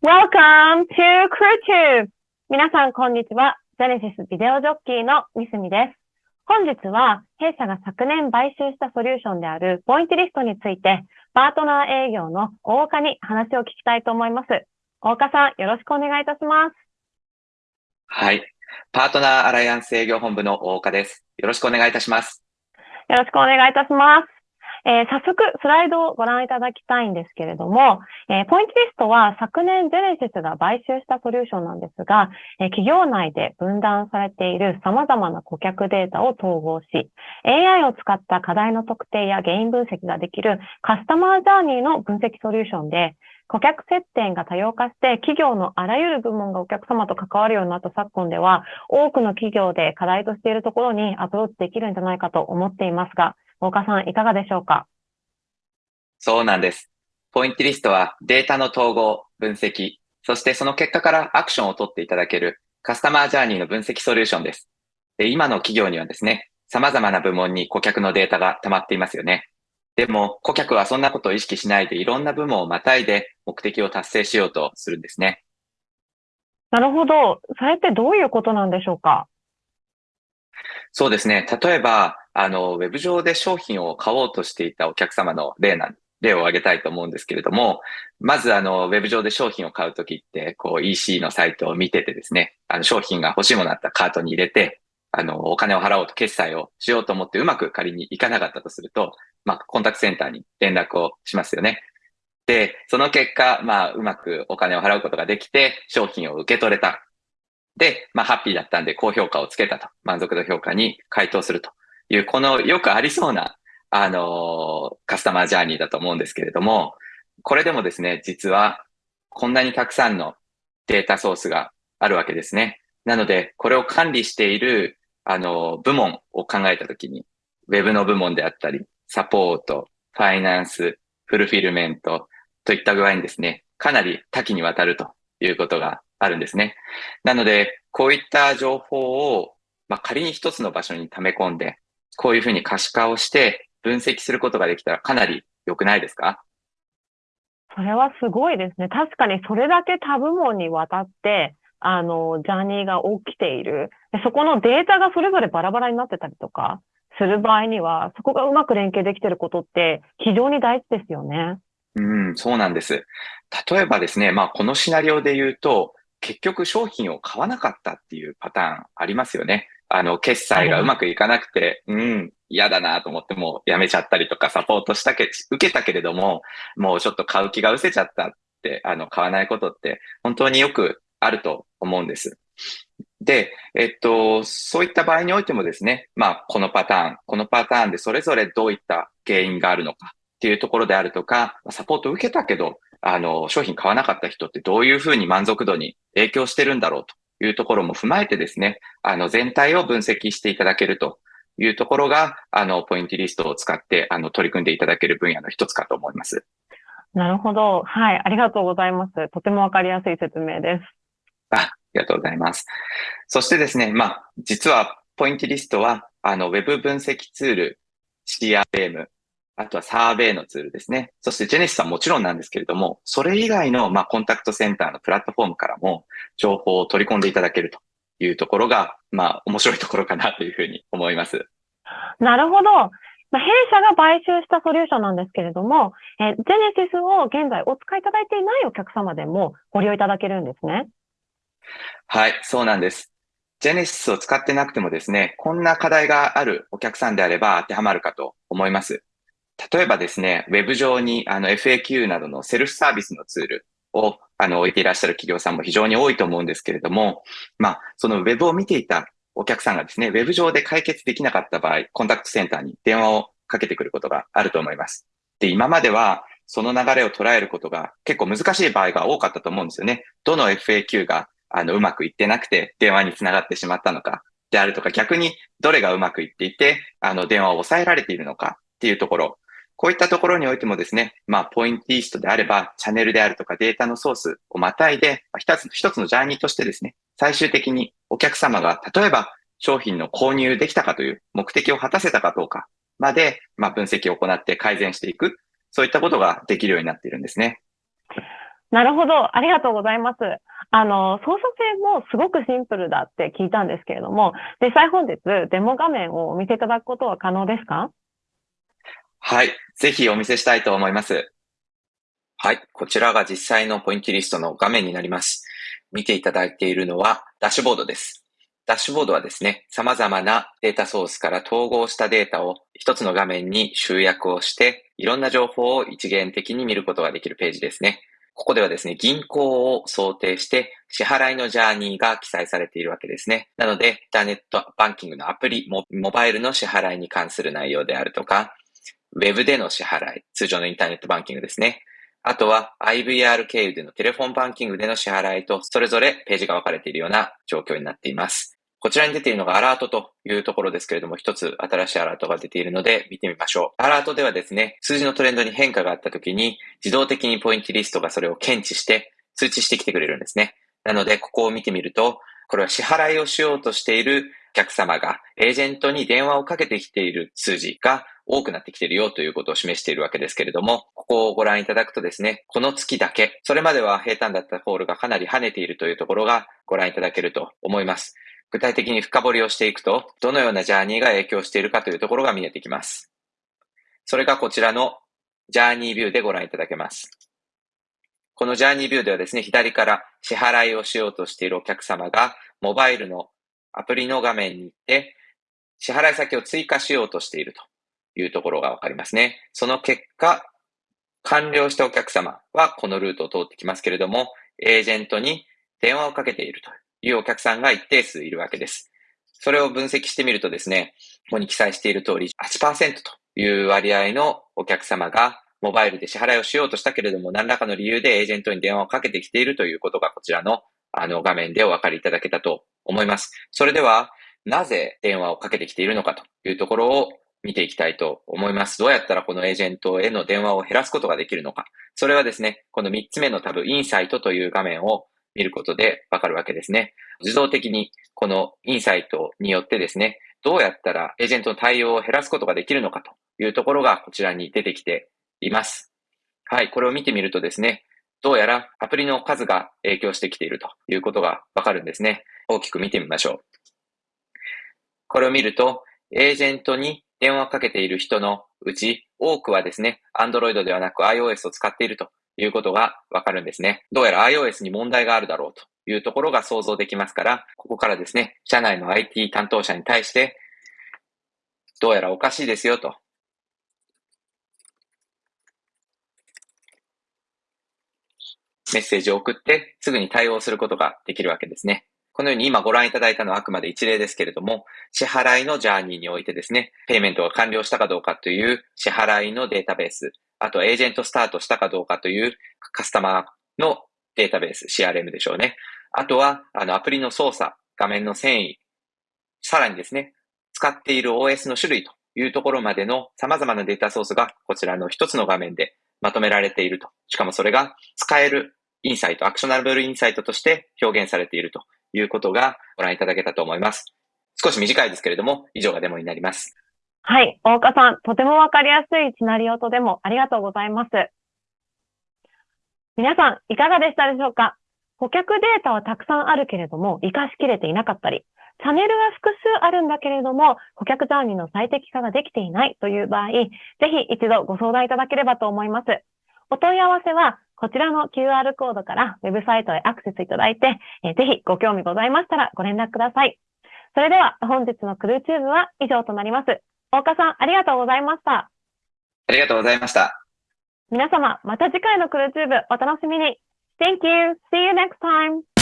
Welcome to CrewTube! 皆さん、こんにちは。ジェネシスビデオジョッキーのミスミです。本日は、弊社が昨年買収したソリューションであるポイントリストについて、パートナー営業の大岡に話を聞きたいと思います。大岡さん、よろしくお願いいたします。はい。パートナーアライアンス営業本部の大岡です。よろしくお願いいたします。よろしくお願いいたします。えー、早速、スライドをご覧いただきたいんですけれども、えー、ポイントリストは昨年ジェネシスが買収したソリューションなんですが、えー、企業内で分断されている様々な顧客データを統合し、AI を使った課題の特定や原因分析ができるカスタマージャーニーの分析ソリューションで、顧客接点が多様化して、企業のあらゆる部門がお客様と関わるようになった昨今では、多くの企業で課題としているところにアプローチできるんじゃないかと思っていますが、大岡さん、いかがでしょうか？そうなんです。ポイントリストはデータの統合、分析、そしてその結果からアクションを取っていただけるカスタマージャーニーの分析ソリューションです。で今の企業にはですね、様々な部門に顧客のデータが溜まっていますよね。でも、顧客はそんなことを意識しないでいろんな部門をまたいで目的を達成しようとするんですね。なるほど。それってどういうことなんでしょうか？そうですね。例えば、あの、ウェブ上で商品を買おうとしていたお客様の例なん例を挙げたいと思うんですけれども、まずあの、ウェブ上で商品を買うときって、こう EC のサイトを見ててですね、あの商品が欲しいものあったカートに入れて、あの、お金を払おうと決済をしようと思ってうまく仮にいかなかったとすると、まあ、コンタクトセンターに連絡をしますよね。で、その結果、まあ、うまくお金を払うことができて、商品を受け取れた。で、まあ、ハッピーだったんで、高評価をつけたと。満足度評価に回答するという、このよくありそうな、あの、カスタマージャーニーだと思うんですけれども、これでもですね、実は、こんなにたくさんのデータソースがあるわけですね。なので、これを管理している、あの、部門を考えたときに、ウェブの部門であったり、サポート、ファイナンス、フルフィルメントといった具合にですね、かなり多岐にわたるということがあるんですね。なので、こういった情報を、まあ、仮に一つの場所に溜め込んで、こういうふうに可視化をして分析することができたらかなり良くないですか？それはすごいですね。確かにそれだけ多部門にわたって、あの、ジャーニーが起きている。そこのデータがそれぞれバラバラになってたりとかする場合には、そこがうまく連携できていることって非常に大事ですよね。うん、そうなんです。例えばですね、まあこのシナリオで言うと、結局商品を買わなかったっていうパターンありますよね。あの、決済がうまくいかなくて、うん、嫌だなと思ってもうやめちゃったりとかサポートしたけ、受けたけれども、もうちょっと買う気が失せちゃったって、あの、買わないことって本当によくあると思うんです。で、えっと、そういった場合においてもですね、まあ、このパターン、このパターンでそれぞれどういった原因があるのかっていうところであるとか、サポートを受けたけど、あの、商品買わなかった人ってどういうふうに満足度に影響してるんだろうというところも踏まえてですね、あの、全体を分析していただけるというところが、あの、ポイントリストを使って、あの、取り組んでいただける分野の一つかと思います。なるほど。はい。ありがとうございます。とてもわかりやすい説明です。あ、ありがとうございます。そしてですね、まあ、実は、ポイントリストは、あの、ウェブ分析ツール、CRM、あとはサーベイのツールですね。そしてジェネシスはもちろんなんですけれども、それ以外の、まあ、コンタクトセンターのプラットフォームからも情報を取り込んでいただけるというところが、まあ、面白いところかなというふうに思います。なるほど。まあ、弊社が買収したソリューションなんですけれども、えジェネシスを現在お使いいただいていないお客様でもご利用いただけるんですね。はい、そうなんです。ジェネシスを使ってなくてもですね、こんな課題があるお客さんであれば当てはまるかと思います。例えばですね、ウェブ上にあの FAQ などのセルフサービスのツールをあの置いていらっしゃる企業さんも非常に多いと思うんですけれども、まあ、そのウェブを見ていたお客さんがですね、ウェブ上で解決できなかった場合、コンタクトセンターに電話をかけてくることがあると思います。で、今まではその流れを捉えることが結構難しい場合が多かったと思うんですよね。どの FAQ があのうまくいってなくて電話につながってしまったのかであるとか、逆にどれがうまくいっていて、あの電話を抑えられているのかっていうところ、こういったところにおいてもですね、まあ、ポイントリストであれば、チャンネルであるとかデータのソースをまたいで、一つ一つのジャーニーとしてですね、最終的にお客様が、例えば商品の購入できたかという目的を果たせたかどうかまで、まあ、分析を行って改善していく、そういったことができるようになっているんですね。なるほど。ありがとうございます。あの、操作性もすごくシンプルだって聞いたんですけれども、実際本日デモ画面をお見せいただくことは可能ですか？はい。ぜひお見せしたいと思います。はい。こちらが実際のポイントリストの画面になります。見ていただいているのはダッシュボードです。ダッシュボードはですね、様々なデータソースから統合したデータを一つの画面に集約をして、いろんな情報を一元的に見ることができるページですね。ここではですね、銀行を想定して支払いのジャーニーが記載されているわけですね。なので、インターネットバンキングのアプリ、モバイルの支払いに関する内容であるとか、ウェブでの支払い、通常のインターネットバンキングですね。あとは IVR 経由でのテレフォンバンキングでの支払いと、それぞれページが分かれているような状況になっています。こちらに出ているのがアラートというところですけれども、一つ新しいアラートが出ているので見てみましょう。アラートではですね、数字のトレンドに変化があった時に、自動的にポイントリストがそれを検知して通知してきてくれるんですね。なので、ここを見てみると、これは支払いをしようとしている客様がエージェントに電話をかけてきている数字が多くなってきているよということを示しているわけですけれども、ここをご覧いただくとですね、この月だけ、それまでは平坦だったホールがかなり跳ねているというところがご覧いただけると思います。具体的に深掘りをしていくと、どのようなジャーニーが影響しているかというところが見えてきます。それがこちらのジャーニービューでご覧いただけます。このジャーニービューではですね、左から支払いをしようとしているお客様が、モバイルのアプリの画面に行って、支払い先を追加しようとしているというところがわかりますね。その結果、完了したお客様はこのルートを通ってきますけれども、エージェントに電話をかけているというお客さんが一定数いるわけです。それを分析してみるとですね、ここに記載している通り8%という割合のお客様がモバイルで支払いをしようとしたけれども、何らかの理由でエージェントに電話をかけてきているということがこちらのあの画面でお分かりいただけたと思います。それでは、なぜ電話をかけてきているのかというところを見ていきたいと思います。どうやったらこのエージェントへの電話を減らすことができるのか。それはですね、この3つ目のタブ、インサイトという画面を見ることでわかるわけですね。自動的にこのインサイトによってですね、どうやったらエージェントの対応を減らすことができるのかというところがこちらに出てきています。はい、これを見てみるとですね、どうやらアプリの数が影響してきているということがわかるんですね。大きく見てみましょう。これを見ると、エージェントに電話をかけている人のうち、多くはですね、Android ではなく iOS を使っているということがわかるんですね。どうやら iOS に問題があるだろうというところが想像できますから、ここからですね、社内の IT 担当者に対して、どうやらおかしいですよと。メッセージを送ってすぐに対応することができるわけですね。このように今ご覧いただいたのはあくまで一例ですけれども、支払いのジャーニーにおいてですね、ペイメントが完了したかどうかという支払いのデータベース、あとエージェントスタートしたかどうかというカスタマーのデータベース、CRM でしょうね。あとは、あの、アプリの操作、画面の遷移、さらにですね、使っている OS の種類というところまでの様々なデータソースがこちらの一つの画面でまとめられていると。しかもそれが使えるインサイト、アクショナブルインサイトとして表現されているということがご覧いただけたと思います。少し短いですけれども、以上がデモになります。はい。大岡さん、とてもわかりやすいシナリオとデモありがとうございます。皆さん、いかがでしたでしょうか？顧客データはたくさんあるけれども、活かしきれていなかったり、チャンネルは複数あるんだけれども、顧客ジャーニーの最適化ができていないという場合、ぜひ一度ご相談いただければと思います。お問い合わせは、こちらの QR コードからウェブサイトへアクセスいただいて、えー、ぜひご興味ございましたらご連絡ください。それでは本日のクルーチューブは以上となります。大岡さん、ありがとうございました。ありがとうございました。皆様、また次回のクルーチューブお楽しみに。Thank you. See you next time.